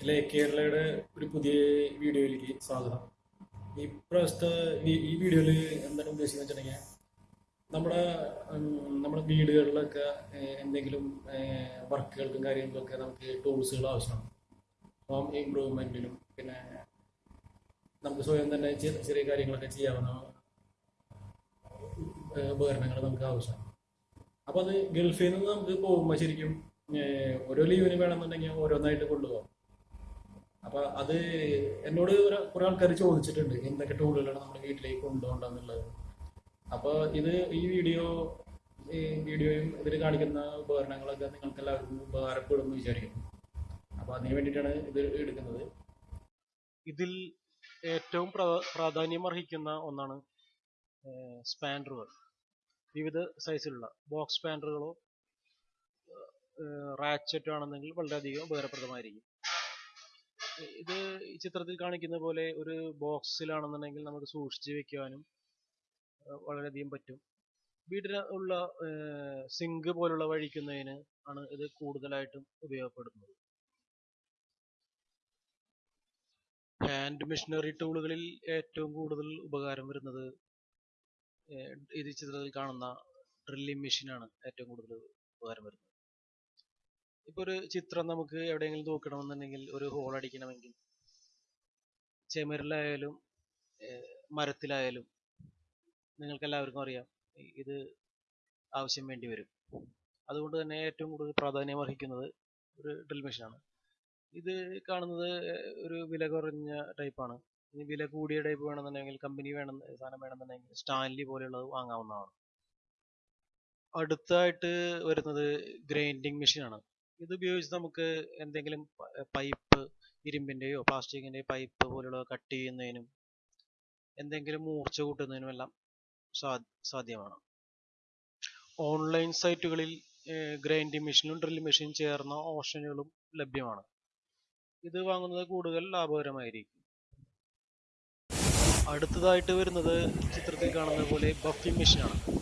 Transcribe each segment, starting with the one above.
ഇല്ലേ കേരളയുടെ ഒരു പുതിയ വീഡിയോയിലേക്ക് സ്വാഗതം. ഈ പ്രാവശ്യത്തെ ഈ- വീഡിയോയിൽ എന്താണ് ഉദ്ദേശിക്കുന്നത് വെച്ചിട്ടുണ്ടെങ്കിൽ നമ്മുടെ നമ്മുടെ വീടുകളിലൊക്കെ എന്തെങ്കിലും വർക്കുകൾക്കും കാര്യങ്ങൾക്കൊക്കെ നമുക്ക് ടൂൾസുകൾ ആവശ്യമാണ്. ഹോം ഇമ്പ്രൂവ്മെന്റിനും പിന്നെ നമുക്ക് സ്വയം തന്നെ ചെറിയ കാര്യങ്ങളൊക്കെ ചെയ്യാവുന്ന ഉപകരണങ്ങൾ നമുക്ക് ആവശ്യമാണ്. അപ്പോൾ അത് ഗൾഫിൽ നിന്ന് നമുക്ക് പോകുമ്പോൾ ശരിക്കും ഓരോ ലീവിന് വേണമെന്നുണ്ടെങ്കിൽ ഓരോന്നായിട്ട് കൊണ്ടുപോകാം. അപ്പൊ അത് എന്നോട് കുറെ ആൾക്കാർ ചോദിച്ചിട്ടുണ്ട് എന്തൊക്കെ ടൂളുകളാണ് നമ്മുടെ വീട്ടിലേക്ക് കൊണ്ടുപോകണ്ടെന്നുള്ളത്. അപ്പൊ ഇത് ഈ വീഡിയോ ഈ വീഡിയോയും ഇതിൽ കാണിക്കുന്ന ഉപകരണങ്ങളൊക്കെ നിങ്ങൾക്ക് എല്ലാവർക്കും ഉപകാരപ്പെടുന്നു വിചാരിക്കുന്നു. അപ്പൊ അതിന് വേണ്ടിയിട്ടാണ് ഇത് എടുക്കുന്നത്. ഇതിൽ ഏറ്റവും പ്രാധാന്യം അർഹിക്കുന്ന ഒന്നാണ് സ്പാൻഡറുകൾ. വിവിധ സൈസിലുള്ള ബോക്സ് സ്പാൻഡറുകളോ റാച്ചറ്റോ ആണെന്നെങ്കിൽ വളരെയധികം ഉപകാരപ്രദമായിരിക്കും. ഇത് ചിത്രത്തിൽ കാണിക്കുന്ന പോലെ ഒരു ബോക്സിലാണെന്നുണ്ടെങ്കിൽ നമുക്ക് സൂക്ഷിച്ച് വെക്കുവാനും വളരെ വളരെയധികം പറ്റും. വീട്ടിൽ ഉള്ള സിങ്ക് പോലുള്ള വഴിക്കുന്നതിന് ആണ് ഇത് കൂടുതലായിട്ടും ഉപയോഗപ്പെടുന്നത് ഹാൻഡ് മെഷീനറി ടൂളുകളിൽ ഏറ്റവും കൂടുതൽ ഉപകാരം വരുന്നത് ഇത് ചിത്രത്തിൽ കാണുന്ന ഡ്രില്ലിംഗ് മെഷീനാണ് ഏറ്റവും കൂടുതൽ ഉപകാരം വരുന്നത്. ഇപ്പൊ ഒരു ചിത്രം നമുക്ക് എവിടെയെങ്കിലും തൂക്കണമെന്നുണ്ടെങ്കിൽ ഒരു ഹോൾ അടിക്കണമെങ്കിൽ ചെമരിലായാലും മരത്തിലായാലും നിങ്ങൾക്ക് എല്ലാവർക്കും അറിയാം ഇത് ആവശ്യം വേണ്ടി വരും. അതുകൊണ്ട് തന്നെ ഏറ്റവും കൂടുതൽ പ്രാധാന്യം അർഹിക്കുന്നത് ഒരു ഡ്രിൽ മെഷീനാണ് ഇത് കാണുന്നത് ഒരു വില കുറഞ്ഞ ടൈപ്പാണ് ഇനി വില കൂടിയ ടൈപ്പ് വേണമെന്നുണ്ടെങ്കിൽ കമ്പനി വേണം സാധനം വേണമെന്നുണ്ടെങ്കിൽ സ്റ്റാൻലി പോലെയുള്ളത് വാങ്ങാവുന്നതാണ്. അടുത്തായിട്ട് വരുന്നത് ഗ്രൈൻഡിങ് മെഷീനാണ് ഇത് ഉപയോഗിച്ച് നമുക്ക് എന്തെങ്കിലും പൈപ്പ് ഇരുമ്പിന്റെയോ പ്ലാസ്റ്റിക്കിന്റെയോ പൈപ്പ് പോലുള്ളവ കട്ട് ചെയ്യുന്നതിനും എന്തെങ്കിലും മൂർച്ച കൂട്ടുന്നതിനും എല്ലാം സാധ്യമാണ്. ഓൺലൈൻ സൈറ്റുകളിൽ ഗ്രൈൻഡിങ് മെഷീനും ഡ്രിൽ മെഷീനും ചേർന്ന ഓപ്ഷനുകളും ലഭ്യമാണ്. ഇത് വാങ്ങുന്നത് കൂടുതൽ ലാഭകരമായിരിക്കും. അടുത്തതായിട്ട് വരുന്നത് ചിത്രത്തിൽ കാണുന്ന പോലെ ബഫിംഗ് മെഷീനാണ്.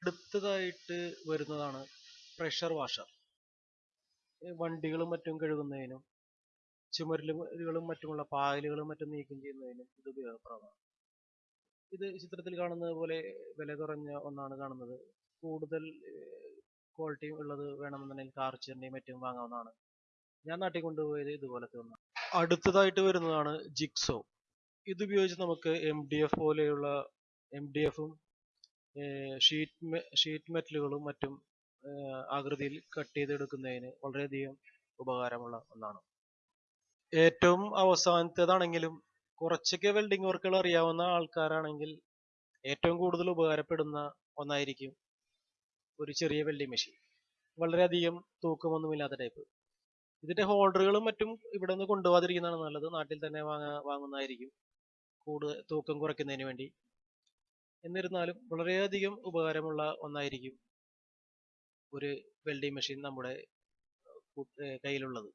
അടുത്തതായിട്ട് വരുന്നതാണ് പ്രഷർ വാഷർ വണ്ടികളും മറ്റും കഴുകുന്നതിനും ചുമരുകളും മറ്റുമുള്ള പായലുകളും മറ്റും നീക്കം ചെയ്യുന്നതിനും ഇത് ഉപയോഗപ്രദമാണ്. ഇത് ചിത്രത്തിൽ കാണുന്നത് പോലെ വില കുറഞ്ഞ ഒന്നാണ് കാണുന്നത്. കൂടുതൽ ക്വാളിറ്റി ഉള്ളത് വേണമെന്നുണ്ടെങ്കിൽ കാർച്ചറിന്റെയും മറ്റും വാങ്ങാവുന്നതാണ്. ഞാൻ നാട്ടിൽ കൊണ്ടുപോയത് ഇതുപോലത്തെ ഒന്നാണ് അടുത്തതായിട്ട് വരുന്നതാണ് ജിക്സോ ഇത് ഉപയോഗിച്ച് നമുക്ക് എം ഡി എഫ് പോലെയുള്ള എം ഡി എഫും ഷീറ്റ് ഷീറ്റ് മെറ്റലുകളും മറ്റും ആകൃതിയിൽ കട്ട് ചെയ്തെടുക്കുന്നതിന് വളരെയധികം ഉപകാരമുള്ള ഒന്നാണ്. ഏറ്റവും അവസാനത്തേതാണെങ്കിലും കുറച്ചൊക്കെ വെൽഡിംഗ് വർക്കുകൾ അറിയാവുന്ന ആൾക്കാരാണെങ്കിൽ ഏറ്റവും കൂടുതൽ ഉപകാരപ്പെടുന്ന ഒന്നായിരിക്കും ഒരു ചെറിയ വെൽഡിംഗ് മെഷീൻ വളരെയധികം തൂക്കമൊന്നുമില്ലാത്ത ടൈപ്പ് ഇതിന്റെ ഹോൾഡറുകളും മറ്റും ഇവിടെ നിന്ന് കൊണ്ടുപോകാതിരിക്കുന്നതാണ് നല്ലത്. നാട്ടിൽ തന്നെ വാങ്ങാ വാങ്ങുന്നതായിരിക്കും. കൂടുതൽ തൂക്കം കുറയ്ക്കുന്നതിന് വേണ്ടി. എന്നിരുന്നാലും വളരെയധികം ഉപകാരമുള്ള ഒന്നായിരിക്കും ഒരു വെൽഡിംഗ് മെഷീൻ നമ്മുടെ കയ്യിലുള്ളത്.